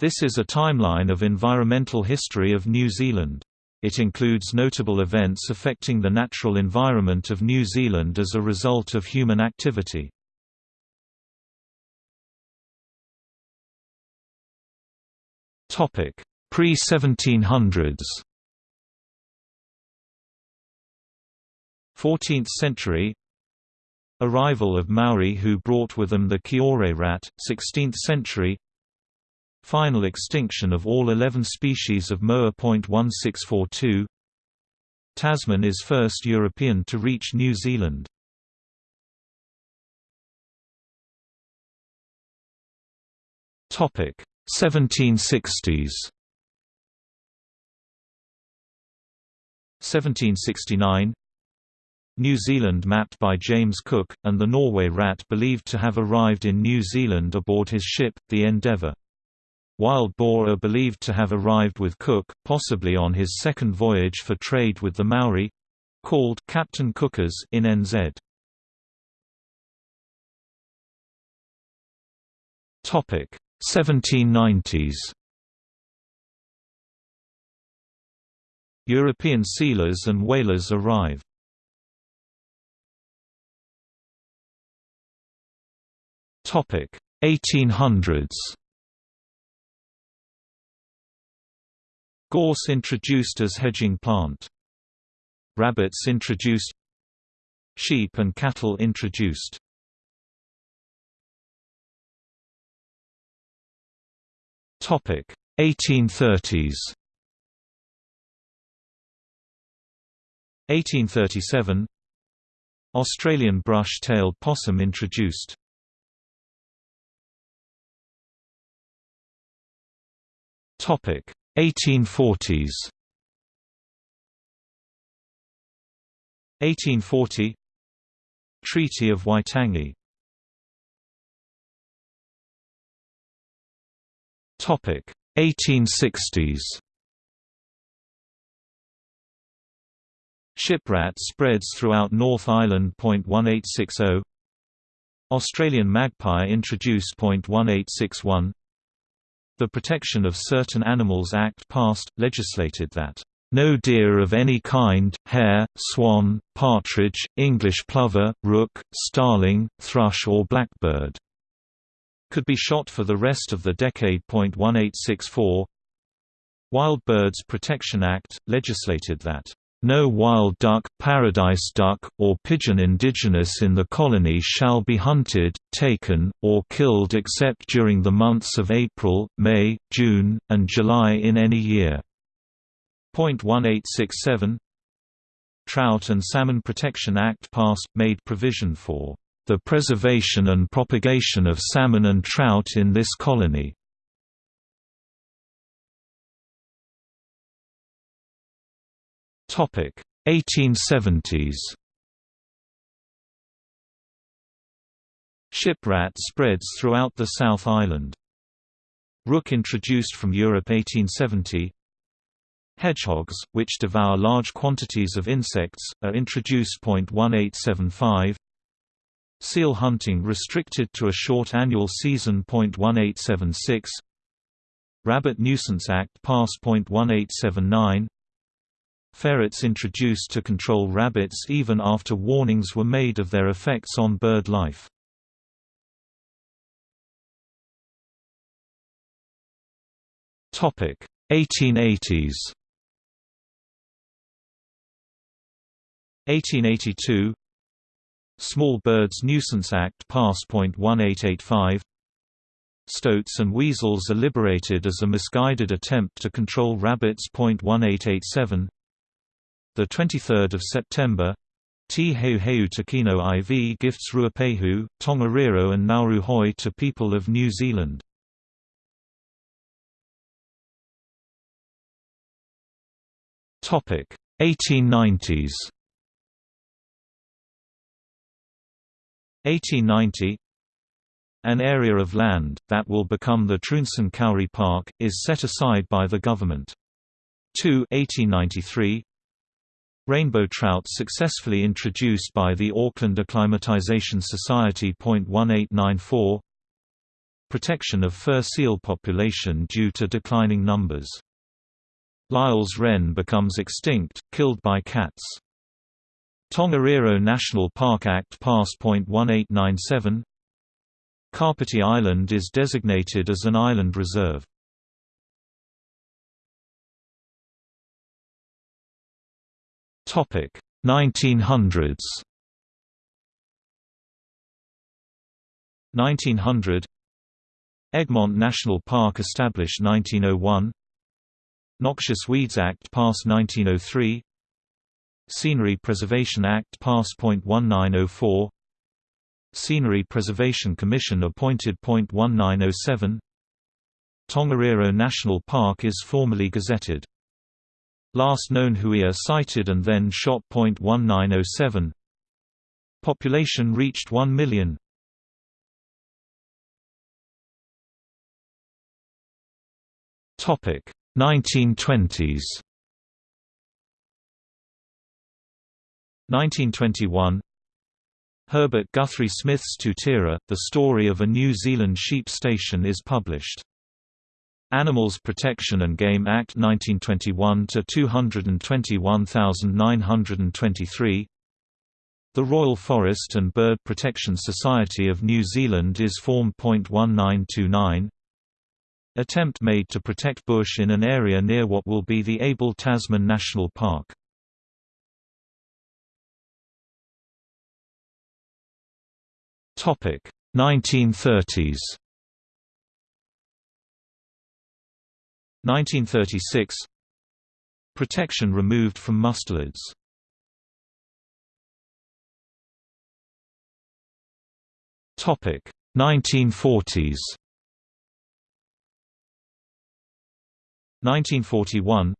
This is a timeline of environmental history of New Zealand. It includes notable events affecting the natural environment of New Zealand as a result of human activity. Pre-1700s 14th century Arrival of Maori who brought with them the Kiore rat, 16th century Final extinction of all 11 species of Moa.1642 Tasman is first European to reach New Zealand. Topic 1760s 1769 New Zealand mapped by James Cook, and the Norway rat believed to have arrived in New Zealand aboard his ship, the Endeavour. Wild boar are believed to have arrived with Cook, possibly on his second voyage for trade with the Maori—called Captain Cookers in NZ. Topic 1790s. European sealers and whalers arrive. Topic 1800s. Gorse introduced as hedging plant. Rabbits introduced. Sheep and cattle introduced. Topic 1830s 1837 Australian brush-tailed possum introduced. Topic 1840s 1840 Treaty of Waitangi. Topic 1860s Shiprat spreads throughout North Island. 1860 Australian magpie introduced. 1861 the Protection of Certain Animals Act passed, legislated that no deer of any kind, hare, swan, partridge, English plover, rook, starling, thrush or blackbird could be shot for the rest of the decade. 1864 Wild Birds Protection Act, legislated that no wild duck, paradise duck, or pigeon indigenous in the colony shall be hunted, taken, or killed except during the months of April, May, June, and July in any year. Point 1867 Trout and Salmon Protection Act passed, made provision for the preservation and propagation of salmon and trout in this colony. Topic 1870s. Shiprat spreads throughout the South Island. Rook introduced from Europe 1870. Hedgehogs, which devour large quantities of insects, are introduced. 1875. Seal hunting restricted to a short annual season. 1876. Rabbit Nuisance Act passed. 1879. Ferrets introduced to control rabbits even after warnings were made of their effects on bird life. Topic 1880s 1882 Small Birds Nuisance Act passed. 1885 Stoats and weasels are liberated as a misguided attempt to control rabbits. 1887 the 23rd of September, Te Heu Heu Tukino IV gifts Ruapehu, Tongariro and Ngauruhoe to people of New Zealand. Topic 1890s. 1890 An area of land, that will become the Trounson Kauri Park, is set aside by the government. 2 1893 Rainbow trout successfully introduced by the Auckland Acclimatization Society. 1894 protection of fur seal population due to declining numbers. Lyall's wren becomes extinct, killed by cats. Tongariro National Park Act Pass. 1897 Kapiti Island is designated as an island reserve. Topic 1900s 1900 Egmont National Park established 1901 Noxious Weeds Act passed 1903 Scenery Preservation Act passed. 1904 Scenery Preservation Commission appointed. 1907 Tongariro National Park is formally gazetted. Last known Huia sighted and then shot. 1907 Population reached 1 million. Topic 1920s 1921 Herbert Guthrie Smith's Tutira, The Story of a New Zealand Sheep Station is published. Animals Protection and Game Act 1921 to 221923 The Royal Forest and Bird Protection Society of New Zealand is formed. 1929 Attempt made to protect bush in an area near what will be the Abel Tasman National Park. Topic 1930s 1936 Protection removed from mustelids Topic 1940s 1941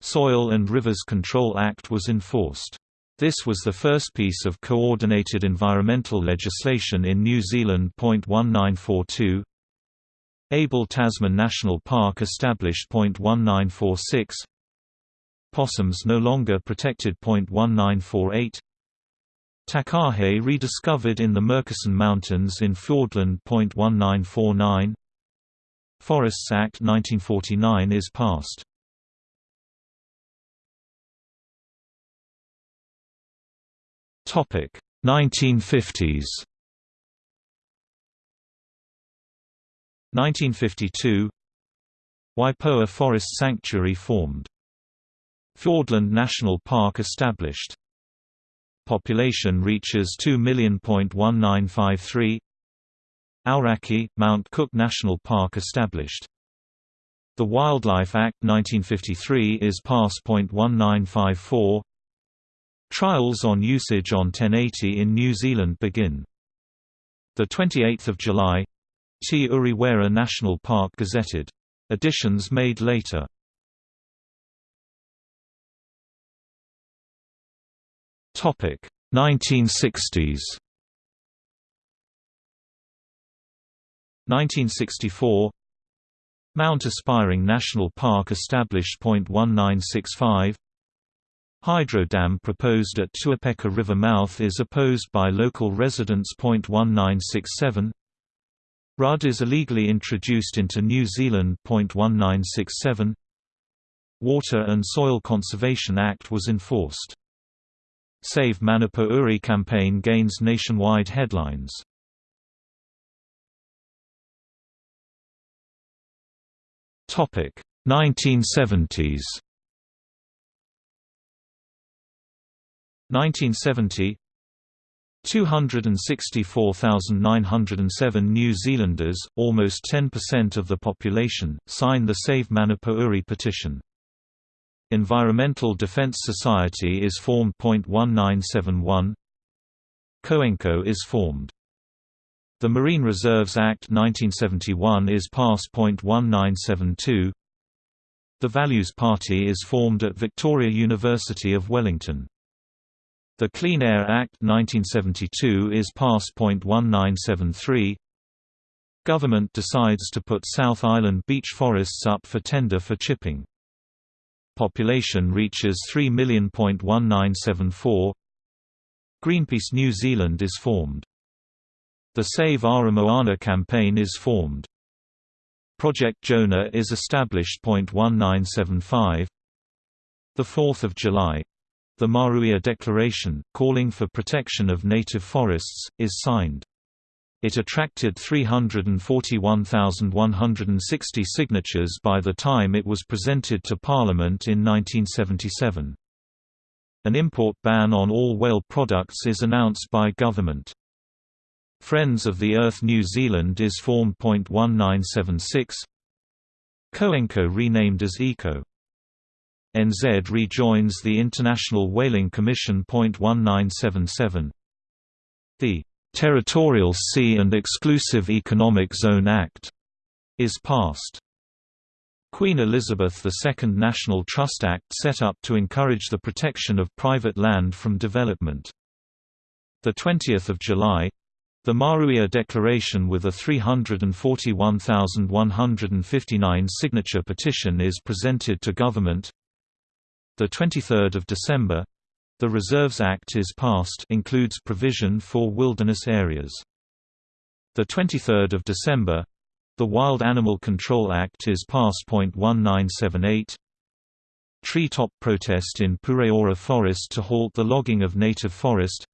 Soil and Rivers Control Act was enforced. This was the first piece of coordinated environmental legislation in New Zealand. 1942 Abel Tasman National Park established. 1946 Possums no longer protected. 1948 Takahe rediscovered in the Murchison Mountains in Fiordland. 1949 Forests Act 1949 is passed. Topic 1950s 1952 Waipoua Forest Sanctuary formed. Fiordland National Park established. Population reaches 2,193 Aoraki, Mount Cook National Park established. The Wildlife Act 1953 is pass. 1954 Trials on usage on 1080 in New Zealand begin. 28 July Te Urewera National Park gazetted. Additions made later. Topic 1960s 1964 Mount Aspiring National Park established. 1965 Hydro dam proposed at Tuapeka River mouth is opposed by local residents. 1967 RUD is illegally introduced into New Zealand. 1967 Water and Soil Conservation Act was enforced. Save Manapouri campaign gains nationwide headlines. Topic 1970s 1970 264,907 New Zealanders, almost 10% of the population, sign the Save Manapouri petition. Environmental Defence Society is formed. 1971 COENCO is formed. The Marine Reserves Act 1971 is passed. 1972 The Values Party is formed at Victoria University of Wellington. The Clean Air Act 1972 is passed. 1973 Government decides to put South Island beech forests up for tender for chipping. Population reaches 3,000,1974 Greenpeace New Zealand is formed The Save Ara Moana campaign is formed. Project Jonah is established. 1975 The 4th of July. The Maruia Declaration, calling for protection of native forests, is signed. It attracted 341,160 signatures by the time it was presented to Parliament in 1977. An import ban on all whale products is announced by government. Friends of the Earth New Zealand is formed. 1976 COENCO renamed as ECO. NZ rejoins the International Whaling Commission. 1977 The Territorial Sea and Exclusive Economic Zone Act is passed. Queen Elizabeth II National Trust Act set up to encourage the protection of private land from development. 20 July the Maruia Declaration with a 341,159 signature petition is presented to government. The 23rd of December, the Reserves Act is passed includes provision for wilderness areas. The 23rd of December, the Wild Animal Control Act is passed. 1978 Treetop protest in Pureora Forest to halt the logging of native forest.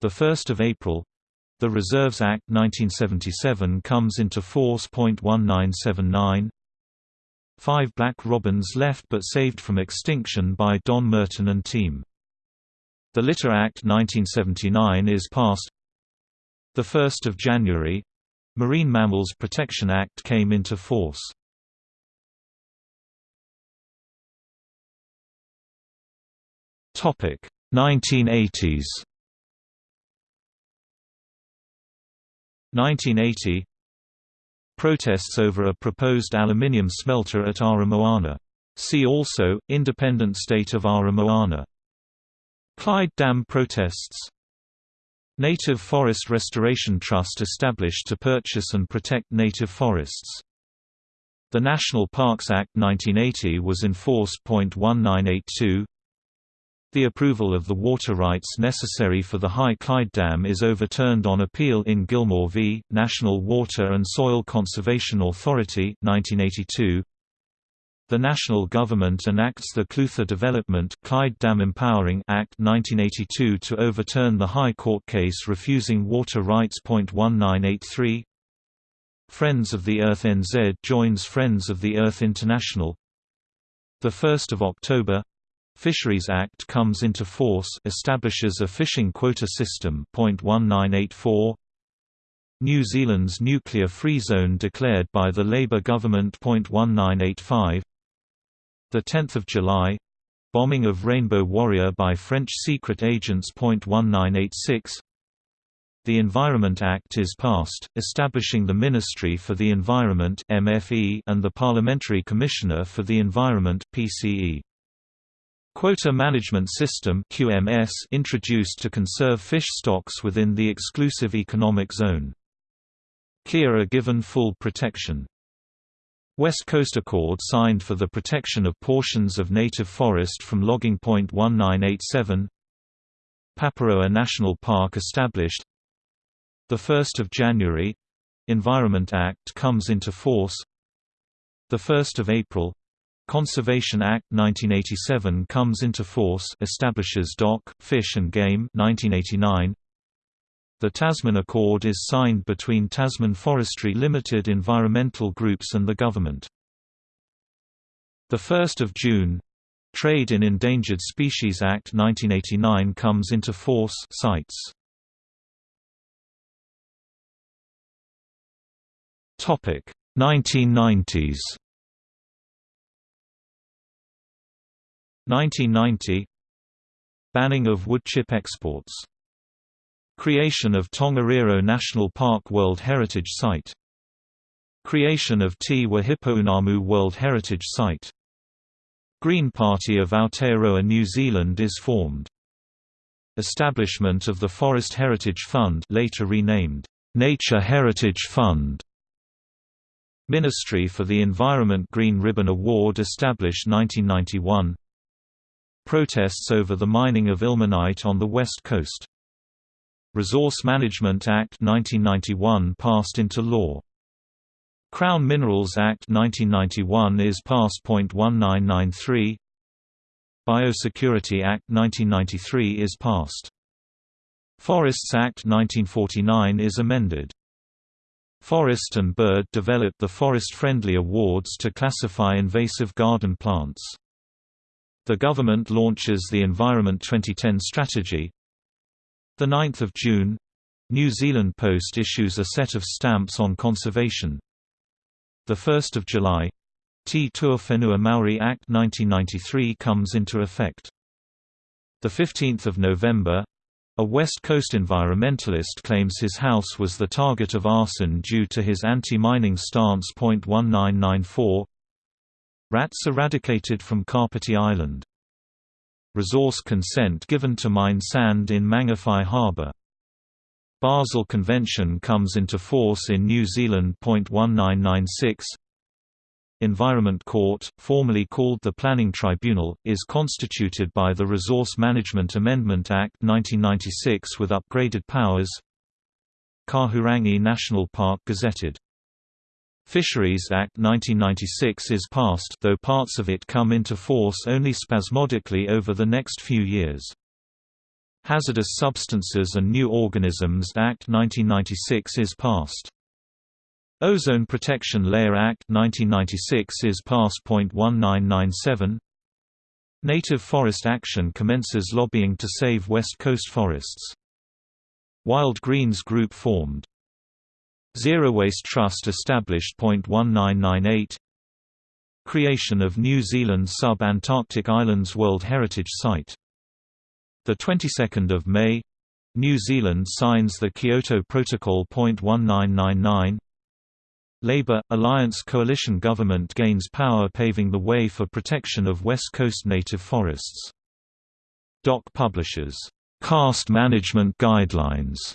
The 1st of April, the Reserves Act 1977 comes into force. 1979 Five black robins left but saved from extinction by Don Merton and team. The Litter Act 1979 is passed 1 January — Marine Mammals Protection Act came into force. Topic 1980s 1980 Protests over a proposed aluminium smelter at Ara Moana. See also, Independent State of Ara Moana Clyde Dam protests Native Forest Restoration Trust established to purchase and protect native forests. The National Parks Act 1980 was enforced. 1982 The approval of the water rights necessary for the High Clyde Dam is overturned on appeal in Gilmore v. National Water and Soil Conservation Authority 1982. The national government enacts the Clutha Development Clyde Dam Empowering Act 1982 to overturn the High Court case refusing water rights. 1983 Friends of the Earth NZ joins Friends of the Earth International. The 1st of October Fisheries Act comes into force establishes a fishing quota system. 1984 New Zealand's nuclear free zone declared by the Labour government. 1985 the 10th of July bombing of Rainbow Warrior by French secret agents. 1986 The Environment Act is passed, establishing the Ministry for the Environment (MFE) and the Parliamentary Commissioner for the Environment (PCE). Quota Management System (QMS) introduced to conserve fish stocks within the exclusive economic zone. Kea are given full protection. West Coast Accord signed for the protection of portions of native forest from logging. 1987 Paparoa National Park established 1 January — Environment Act comes into force 1 April — Conservation Act 1987 comes into force establishes DOC, Fish and Game 1989 the Tasman Accord is signed between Tasman Forestry Limited environmental groups and the government. 1 June Trade in Endangered Species Act 1989 comes into force sites. Topic 1990s 1990 Banning of woodchip exports Creation of Tongariro National Park World Heritage Site Creation of Te Wahipounamu World Heritage Site Green Party of Aotearoa New Zealand is formed. Establishment of the Forest Heritage Fund later renamed, Nature Heritage Fund Ministry for the Environment Green Ribbon Award established 1991 Protests over the mining of ilmenite on the west coast Resource Management Act 1991 passed into law. Crown Minerals Act 1991 is passed. 1993 Biosecurity Act 1993 is passed. Forests Act 1949 is amended. Forest and Bird developed the Forest Friendly Awards to classify invasive garden plants. The government launches the Environment 2010 strategy. 9 June New Zealand Post issues a set of stamps on conservation. 1 July Te Ture Whenua Maori Act 1993 comes into effect. 15 November a West Coast environmentalist claims his house was the target of arson due to his anti-mining stance. 1994 Rats eradicated from Kapiti Island. Resource consent given to mine sand in Mangawhai Harbour. Basel Convention comes into force in New Zealand. 1996 Environment Court, formerly called the Planning Tribunal, is constituted by the Resource Management Amendment Act 1996 with upgraded powers Kahurangi National Park gazetted Fisheries Act 1996 is passed though parts of it come into force only spasmodically over the next few years. Hazardous Substances and New Organisms Act 1996 is passed. Ozone Protection Layer Act 1996 is passed. 1997 Native Forest Action commences lobbying to save West Coast forests. Wild Greens Group formed. Zero Waste Trust established. 1998 Creation of New Zealand Sub-Antarctic Islands World Heritage Site. The 22nd of May New Zealand signs the Kyoto Protocol. 1999 Labour – Alliance coalition government gains power paving the way for protection of West Coast native forests. DOC publishes, karst management guidelines",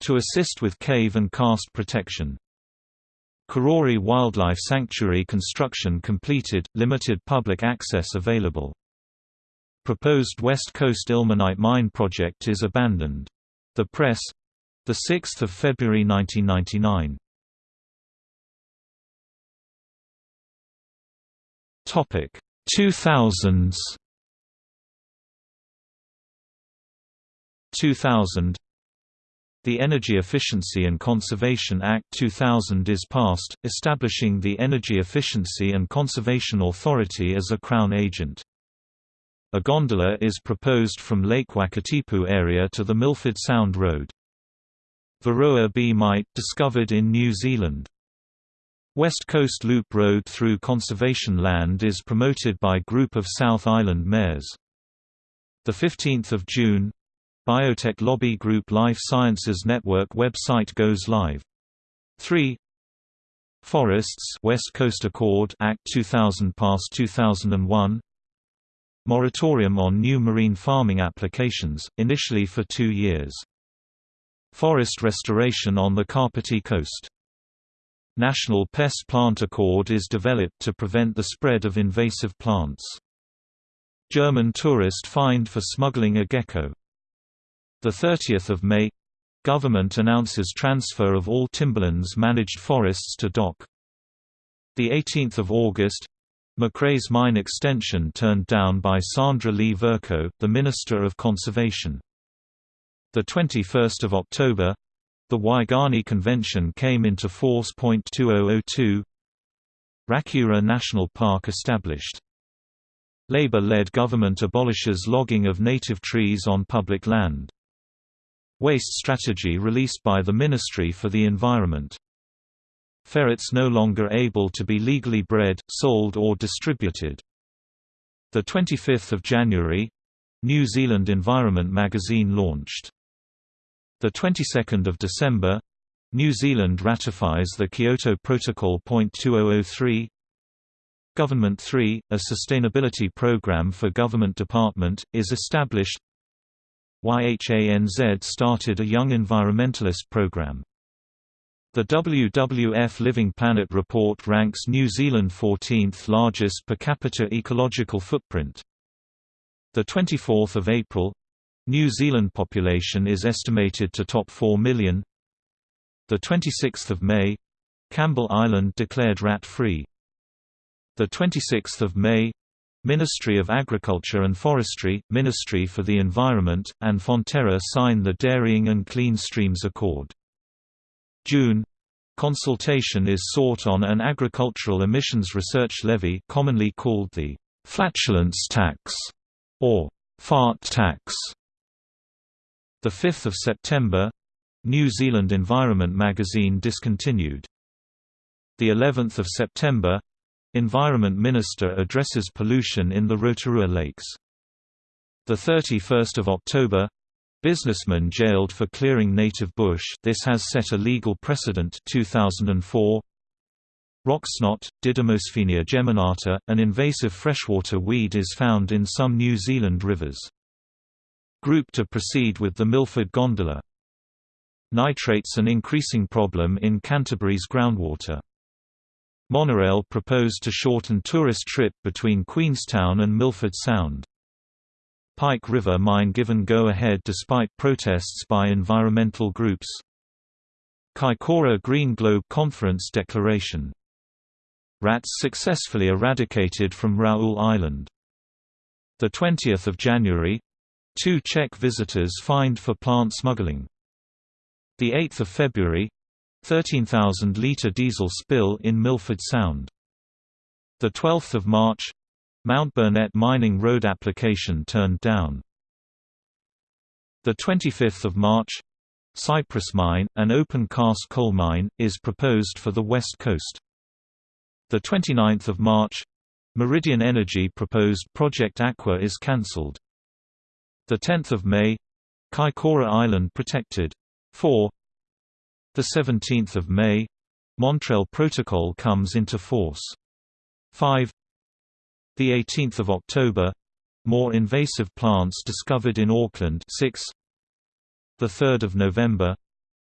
to assist with cave and karst protection. Karori Wildlife Sanctuary construction completed, limited public access available. Proposed West Coast Ilmenite mine project is abandoned. The Press 6 February 1999 Topic 2000s 2000 The Energy Efficiency and Conservation Act 2000 is passed, establishing the Energy Efficiency and Conservation Authority as a Crown agent. A gondola is proposed from Lake Wakatipu area to the Milford Sound Road. Varroa B. mite discovered in New Zealand. West Coast Loop Road through conservation land is promoted by Group of South Island Mayors. 15 June Biotech Lobby Group Life Sciences Network website goes live. 3 Forests West Coast Accord Act 2000 passed 2001 Moratorium on new marine farming applications, initially for two years. Forest restoration on the Kapiti coast National Pest Plant Accord is developed to prevent the spread of invasive plants. German tourist fined for smuggling a gecko. 30 May Government announces transfer of all Timberlands managed forests to DOC. 18 August Macraes mine extension turned down by Sandra Lee Vercoe, the Minister of Conservation. 21 October the Waigani Convention came into force. 2002 Rakiura National Park established. Labour-led government abolishes logging of native trees on public land. Waste strategy released by the Ministry for the Environment. Ferrets no longer able to be legally bred, sold or distributed. 25 January New Zealand Environment magazine launched. The 22nd of December, New Zealand ratifies the Kyoto Protocol. 2003 Government 3, a sustainability program for government department, is established. YHANZ started a young environmentalist program. The WWF Living Planet report ranks New Zealand 14th largest per capita ecological footprint. The 24th of April, New Zealand population is estimated to top 4 million. The 26th of May, Campbell Island declared rat-free. The 26th of May, Ministry of Agriculture and Forestry, Ministry for the Environment, and Fonterra sign the Dairying and Clean Streams Accord. June Consultation is sought on an agricultural emissions research levy commonly called the «flatulence tax» or «fart tax». 5 September New Zealand Environment magazine discontinued. The 11th of September Environment Minister addresses pollution in the Rotorua Lakes. The 31st of October Businessman jailed for clearing native bush this has set a legal precedent 2004 Rocksnot, Didymosphenia geminata, an invasive freshwater weed is found in some New Zealand rivers. Group to proceed with the Milford gondola. Nitrates an increasing problem in Canterbury's groundwater. Monorail proposed to shorten tourist trip between Queenstown and Milford Sound. Pike River mine given go-ahead despite protests by environmental groups. Kaikoura Green Globe Conference declaration. Rats successfully eradicated from Raoul Island. 20 January Two Czech visitors fined for plant smuggling. 8 February 13,000-litre diesel spill in Milford Sound. 12 March Mount Burnett mining road application turned down. 25 March Cypress Mine, an open-cast coal mine, is proposed for the west coast. 29 March Meridian Energy proposed Project Aqua is cancelled. 10 May Kaikoura Island protected. 4 the 17th of May, Montreal Protocol comes into force. 5. The 18th of October, more invasive plants discovered in Auckland. 6. The 3rd of November,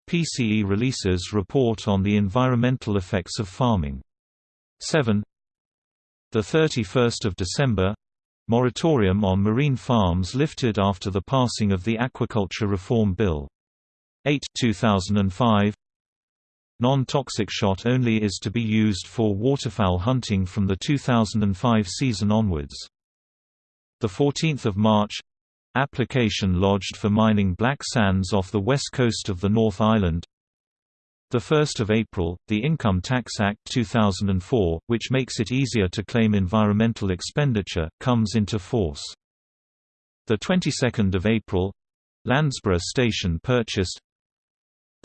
PCE releases report on the environmental effects of farming. 7. The 31st of December, moratorium on marine farms lifted after the passing of the Aquaculture Reform Bill. 8 2005 Non-toxic shot only is to be used for waterfowl hunting from the 2005 season onwards. The 14th of March application lodged for mining black sands off the west coast of the North Island. The 1st of April, the Income Tax Act 2004, which makes it easier to claim environmental expenditure, comes into force. The 22nd of April, Landsborough Station purchased,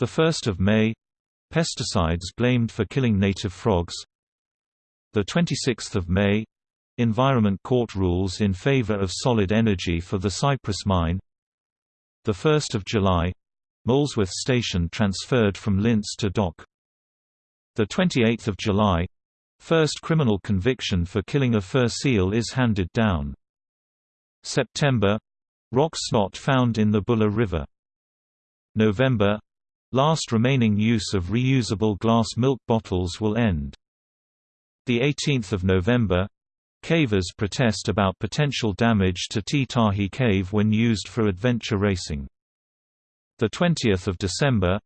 1 May. Pesticides blamed for killing native frogs. 26 May. Environment Court rules in favor of solid energy for the Cypress mine. 1 July. Molesworth Station transferred from LINZ to DOC. 28 July. First criminal conviction for killing a fur seal is handed down. September. Rock snot found in the Buller River. November Last remaining use of reusable glass milk bottles will end. 18 November Cavers protest about potential damage to Te Tahi Cave when used for adventure racing. 20 December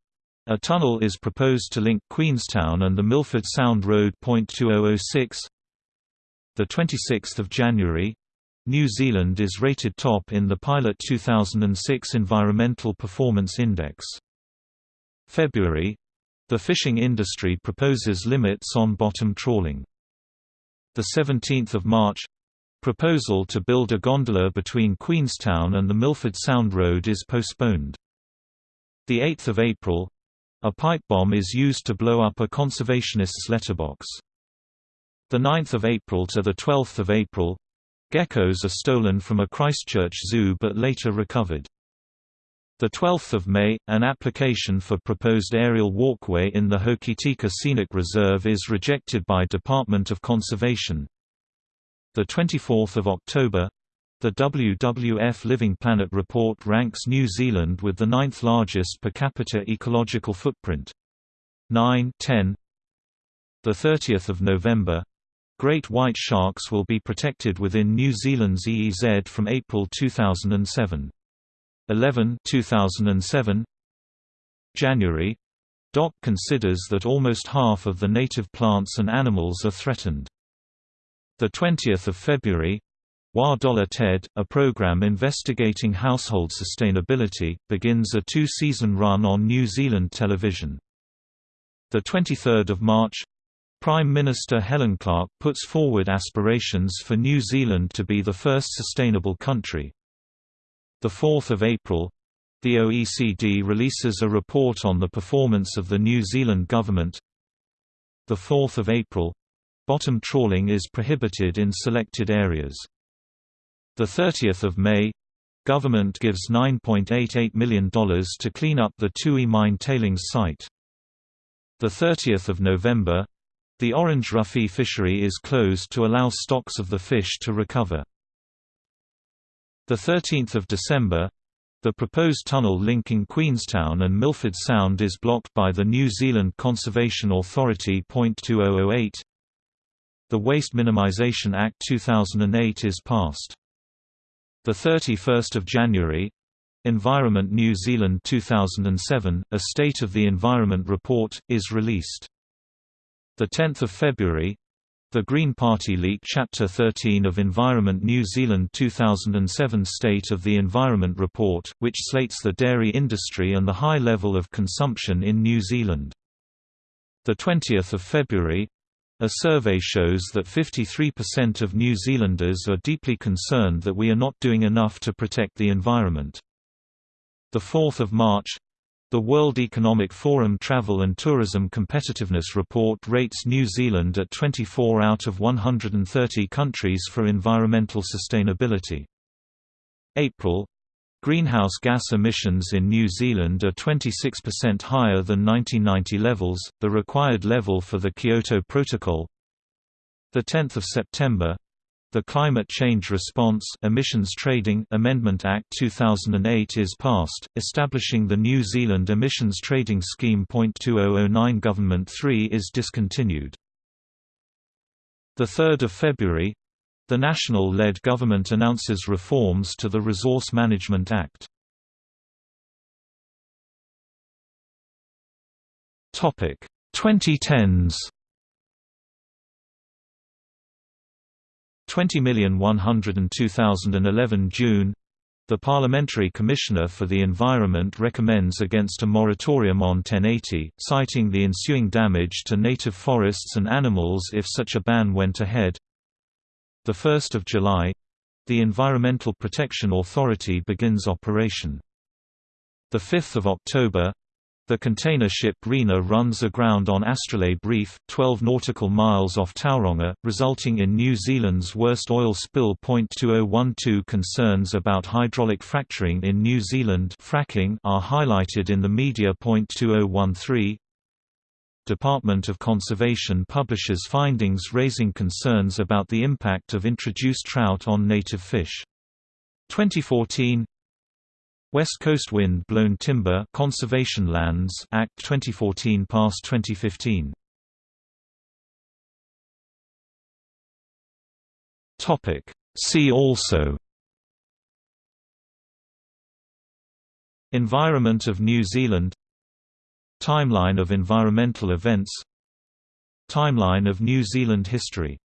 a tunnel is proposed to link Queenstown and the Milford Sound Road. 2006 The 26th of January New Zealand is rated top in the Pilot 2006 Environmental Performance Index. February the fishing industry proposes limits on bottom trawling. The 17th of March proposal to build a gondola between Queenstown and the Milford Sound Road is postponed. The 8th of April a pipe bomb is used to blow up a conservationist's letterbox. The 9th of April to the 12th of April geckos are stolen from a Christchurch zoo but later recovered. The 12th of May, an application for proposed aerial walkway in the Hokitika Scenic Reserve is rejected by Department of Conservation. The 24th of October, the WWF Living Planet report ranks New Zealand with the ninth largest per capita ecological footprint. 9 10 The 30th of November, great white sharks will be protected within New Zealand's EEZ from April 2007. 11 2007 January DOC considers that almost half of the native plants and animals are threatened. The 20th of February Wa Dollar TED, a program investigating household sustainability, begins a two-season run on New Zealand television. The 23rd of March Prime Minister Helen Clark puts forward aspirations for New Zealand to be the first sustainable country. The 4th of April the OECD releases a report on the performance of the New Zealand government. The 4th of April bottom trawling is prohibited in selected areas. The 30th of May government gives $9.88 million to clean up the Tui mine tailings site. The 30th of November the Orange Roughy fishery is closed to allow stocks of the fish to recover. The 13th of December the proposed tunnel linking Queenstown and Milford Sound is blocked by the New Zealand Conservation Authority. 2008 The Waste Minimisation Act 2008 is passed. The 31st of January Environment New Zealand 2007, a State of the Environment report, is released. The 10th of February, the Green Party leak Chapter 13 of Environment New Zealand 2007 State of the Environment report, which slates the dairy industry and the high level of consumption in New Zealand. The 20th of February, a survey shows that 53% of New Zealanders are deeply concerned that we are not doing enough to protect the environment. The 4th of March, the World Economic Forum Travel and Tourism Competitiveness Report rates New Zealand at 24 out of 130 countries for environmental sustainability. April Greenhouse gas emissions in New Zealand are 26% higher than 1990 levels, the required level for the Kyoto Protocol. The 10th of September, the Climate Change Response Emissions Trading Amendment Act 2008 is passed, establishing the New Zealand Emissions Trading Scheme. 2009 Government 3 is discontinued. 3 February the national-led government announces reforms to the Resource Management Act. Topic 2010s 20,102,011 June the Parliamentary Commissioner for the Environment recommends against a moratorium on 1080, citing the ensuing damage to native forests and animals if such a ban went ahead. 1 July the Environmental Protection Authority begins operation. 5 October the container ship Rena runs aground on Astrolabe Reef, 12 nautical miles off Tauranga, resulting in New Zealand's worst oil spill. 2012 Concerns about hydraulic fracturing in New Zealand fracking are highlighted in the media. 2013 Department of Conservation publishes findings raising concerns about the impact of introduced trout on native fish. 2014 West Coast Wind Blown Timber Conservation Lands Act 2014 past 2015. Topic See also Environment of New Zealand Timeline of environmental events Timeline of New Zealand history